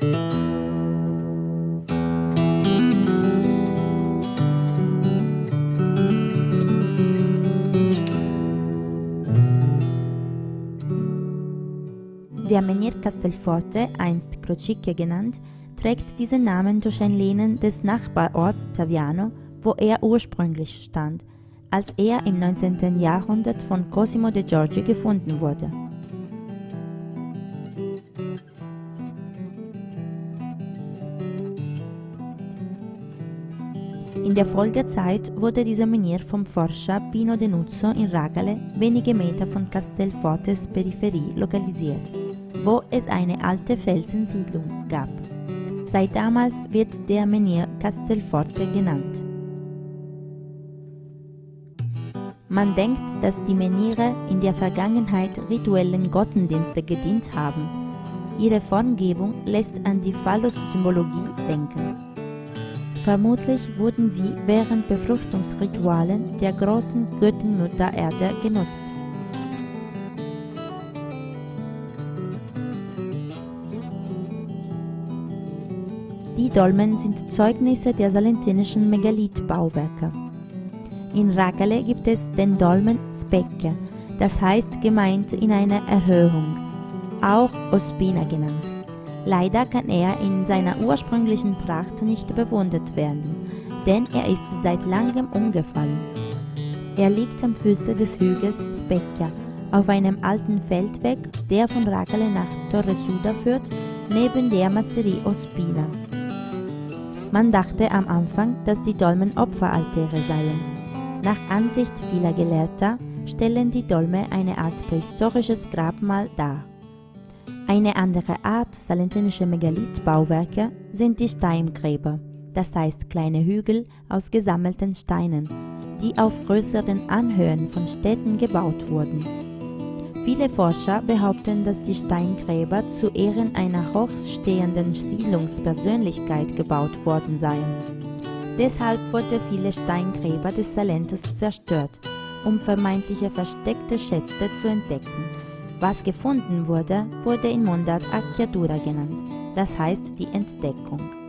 Der Menhir Castelforte, einst Crocicchia genannt, trägt diesen Namen durch ein Lehnen des Nachbarorts Taviano, wo er ursprünglich stand, als er im 19. Jahrhundert von Cosimo de Giorgi gefunden wurde. In der Folgezeit wurde dieser Menhir vom Forscher Pino Denuzzo in Ragale, wenige Meter von Castelfortes Peripherie, lokalisiert wo es eine alte Felsensiedlung gab. Seit damals wird der Menhir Castelforte genannt. Man denkt, dass die Menhire in der Vergangenheit rituellen Gottendienste gedient haben. Ihre Formgebung lässt an die Phallus-Symbologie denken. Vermutlich wurden sie während Befruchtungsritualen der großen Göttin Mutter Erde genutzt. Die Dolmen sind Zeugnisse der salentinischen Megalithbauwerke. In Ragale gibt es den Dolmen Specchia, das heißt gemeint in einer Erhöhung, auch Ospina genannt. Leider kann er in seiner ursprünglichen Pracht nicht bewundert werden, denn er ist seit langem umgefallen. Er liegt am Füße des Hügels Specchia, auf einem alten Feldweg, der von Ragale nach Torresuda führt, neben der Masserie Ospina. Man dachte am Anfang, dass die Dolmen Opferaltäre seien. Nach Ansicht vieler Gelehrter stellen die Dolme eine Art prähistorisches Grabmal dar. Eine andere Art salentinischer Megalithbauwerke sind die Steingräber, das heißt kleine Hügel aus gesammelten Steinen, die auf größeren Anhöhen von Städten gebaut wurden. Viele Forscher behaupten, dass die Steingräber zu Ehren einer hochstehenden Siedlungspersönlichkeit gebaut worden seien. Deshalb wurden viele Steingräber des Salentos zerstört, um vermeintliche versteckte Schätze zu entdecken. Was gefunden wurde, wurde in Mundart Acchiatura genannt, das heißt die Entdeckung.